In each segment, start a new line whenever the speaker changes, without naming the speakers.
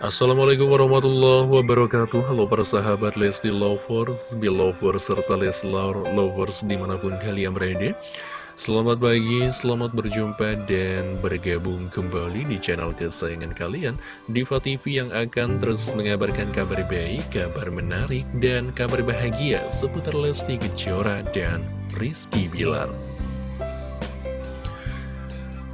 Assalamualaikum warahmatullahi wabarakatuh. Halo para sahabat Lesti Lovers, Belovers, serta Leslar Lovers di mana pun kalian berada. Selamat pagi, selamat berjumpa dan bergabung kembali di channel kesayangan kalian Diva TV yang akan terus mengabarkan kabar baik, kabar menarik, dan kabar bahagia seputar Lesti Kejora dan Rizky Bilar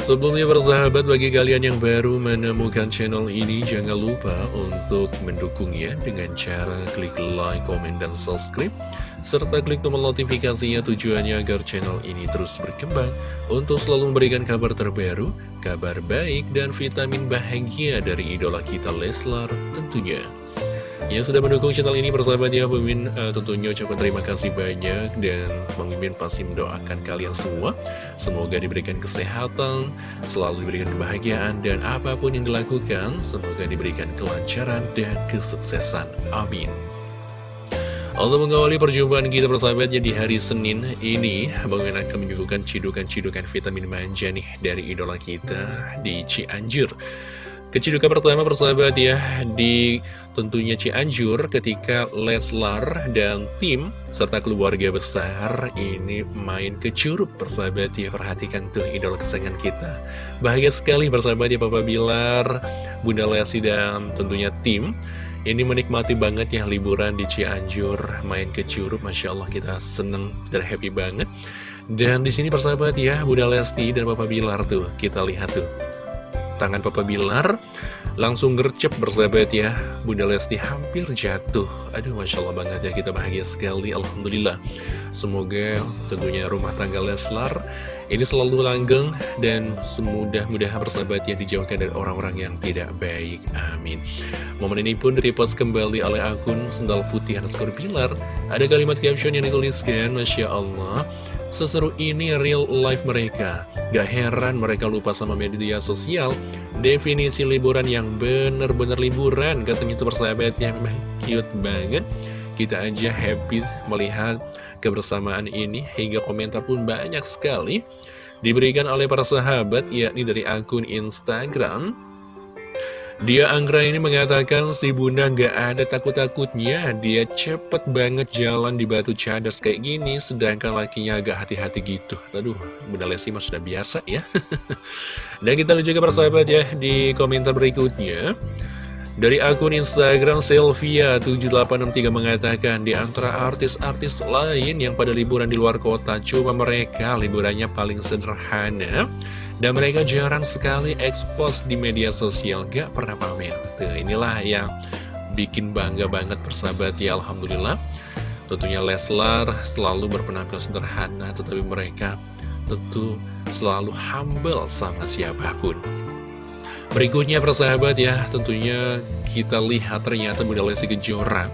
Sebelumnya persahabat bagi kalian yang baru menemukan channel ini jangan lupa untuk mendukungnya dengan cara klik like, komen, dan subscribe serta klik tombol notifikasinya tujuannya agar channel ini terus berkembang untuk selalu memberikan kabar terbaru, kabar baik, dan vitamin bahagia dari idola kita Leslar tentunya. Yang sudah mendukung channel ini persahabat ya Mimin uh, tentunya ucapkan terima kasih banyak Dan Mimin pasti mendoakan kalian semua. Semoga diberikan kesehatan Selalu diberikan kebahagiaan Dan apa pun yang dilakukan Semoga diberikan kelancaran dan kesuksesan. Amin. Untuk mengawali perjumpaan kita persahabatnya di hari Senin ini. Bang Mimin akan menyuguhkan cidukan-cidukan vitamin manja nih dari idola kita di Cianjur Kecidukan pertama persahabat ya di tentunya Cianjur ketika Leslar dan tim serta keluarga besar ini main ke Curug persahabat ya perhatikan tuh idol kesayangan kita. Bahagia sekali persahabat ya Papa Bilar Bunda Lesti dan tentunya tim ini menikmati banget ya liburan di Cianjur main ke Curug Masya Allah kita seneng dan happy banget. Dan di sini persahabat ya Bunda Lesti dan Papa Bilar tuh kita lihat tuh tangan Papa Bilar langsung gercep bersahabat ya. Bunda Lesti hampir jatuh. Aduh Masya Allah banget ya kita bahagia sekali Alhamdulillah. Semoga tentunya rumah tangga Leslar ini selalu langgeng dan semudah-mudahan bersahabat yang dijauhkan dari orang-orang yang tidak baik. Amin. Momen ini pun direpost kembali oleh akun sendal putih underscore Bilar. Ada kalimat caption yang dituliskan Masya Allah Seseru ini real life mereka. Gak heran mereka lupa sama media sosial. Definisi liburan yang bener-bener liburan. Katanya itu persahabatnya memang cute banget. Kita aja happy melihat kebersamaan ini. Hingga komentar pun banyak sekali. Diberikan oleh para sahabat yakni dari akun Instagram dia Anggra ini mengatakan si bunda nggak ada takut-takutnya. Dia cepet banget jalan di batu cadas kayak gini Sedangkan lakinya agak hati-hati gitu. Aduh, bunda Lesti mah sudah biasa ya. Dan kita lihat juga persahabat ya di komentar berikutnya dari akun Instagram Sylvia7863 mengatakan di antara artis-artis lain yang pada liburan di luar kota Coba mereka liburannya paling sederhana dan mereka jarang sekali ekspos di media sosial, gak pernah pamer. Tuh, inilah yang bikin bangga banget persahabat ya Alhamdulillah. Tentunya Leslar selalu berpenampilan sederhana, tetapi mereka tentu selalu humble sama siapa pun. Berikutnya persahabat ya, tentunya kita lihat ternyata Bunda Lesti Kejora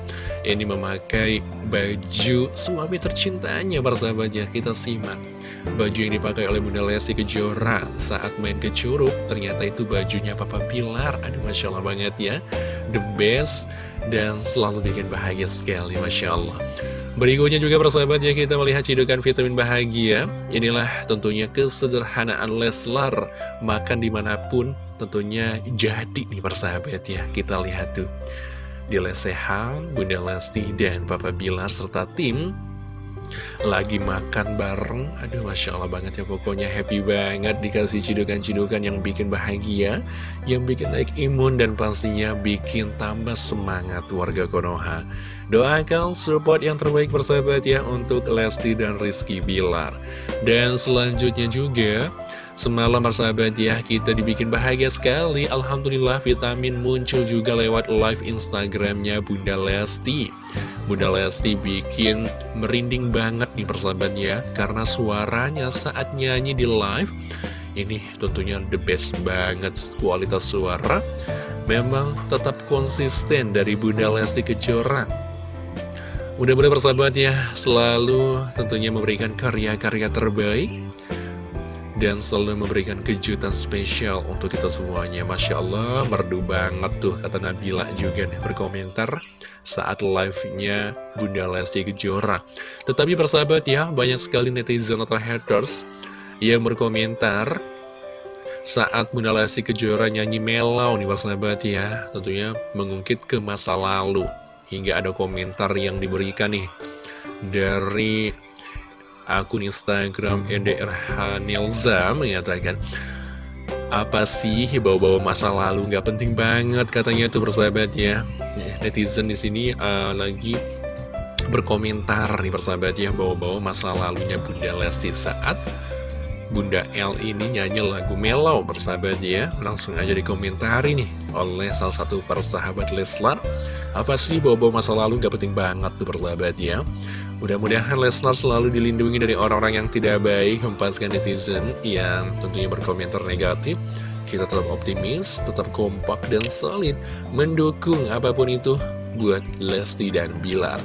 ini memakai baju suami tercintanya persahabat ya, kita simak. Baju yang dipakai oleh Bunda Lesti Kejora saat main ke Curug Ternyata itu bajunya Papa Pilar. Aduh Masya Allah banget ya. The best dan selalu bikin bahagia sekali Masya Allah. Berikutnya juga persahabat ya kita melihat cidukan vitamin bahagia. Inilah tentunya kesederhanaan Leslar. Makan di mana pun tentunya jadi nih persahabat ya. Kita lihat tuh. Di lesehan, Bunda Lesti dan Papa Bilar serta tim lagi makan bareng. Aduh Masya Allah banget ya pokoknya. Happy banget dikasih cidukan-cidukan yang bikin bahagia Yang bikin naik imun dan pastinya bikin tambah semangat warga Konoha. Doakan support yang terbaik persahabat ya untuk Lesti dan Rizky Bilar. Dan selanjutnya juga Semalam persahabat ya, kita dibikin bahagia sekali. Alhamdulillah vitamin muncul juga lewat live Instagramnya Bunda Lesti. Bunda Lesti bikin merinding banget nih persahabat ya, karena suaranya saat nyanyi di live, ini tentunya the best banget kualitas suara. Memang tetap konsisten dari Bunda Lesti Kejora. Mudah-mudahan persahabat ya, selalu tentunya memberikan karya-karya terbaik dan selalu memberikan kejutan spesial untuk kita semuanya. Masya Allah merdu banget tuh kata Nabila juga nih berkomentar saat live-nya Bunda Lesti Kejora. Tetapi persahabat ya banyak sekali netizen atau haters yang berkomentar saat Bunda Lesti Kejora nyanyi melau nih persahabat ya. Tentunya mengungkit ke masa lalu. Hingga ada komentar yang diberikan nih Dari akun Instagram NDR Hanilza mengatakan apa sih bawa-bawa masa lalu? Nggak penting banget katanya tuh persahabat ya netizen di sini uh, lagi berkomentar nih persahabat ya bawa-bawa masa lalunya Bunda Lesti saat Bunda L ini nyanyi lagu Melau persahabat ya Langsung aja dikomentari nih oleh salah satu persahabat Leslar. Apa sih bawa-bawa masa lalu? Gak penting banget tuh persahabat ya Mudah-mudahan Leslar selalu dilindungi dari orang-orang yang tidak baik Hempaskan netizen yang tentunya berkomentar negatif. Kita tetap optimis, tetap kompak dan solid Mendukung apa pun itu buat Lesti dan Bilar.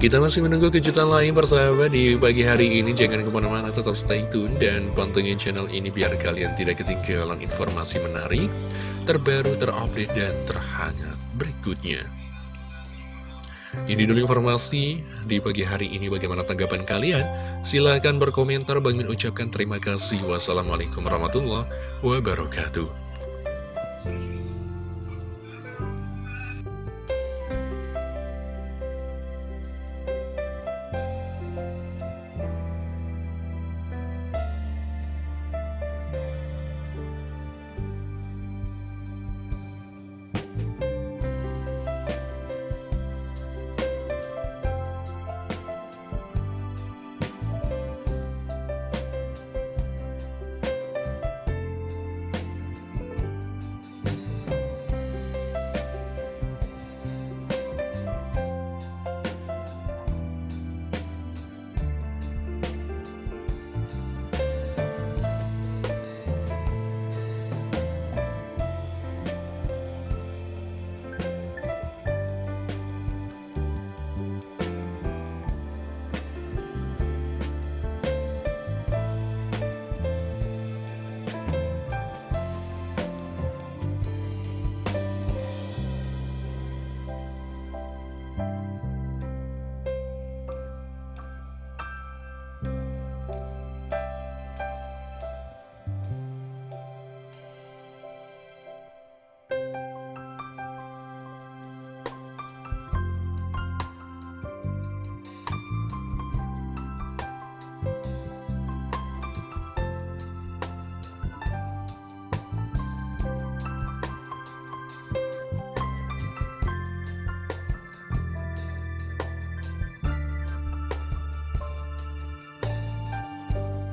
Kita masih menunggu kejutan lain persahabat di pagi hari ini. Jangan ke mana-mana tetap stay tune dan pantengin channel ini biar kalian tidak ketinggalan informasi menarik Terbaru, terupdate, dan terhangat berikutnya ini dulu informasi di pagi hari ini bagaimana tanggapan kalian? Silahkan berkomentar, bagi mengucapkan terima kasih. Wassalamualaikum warahmatullahi wabarakatuh.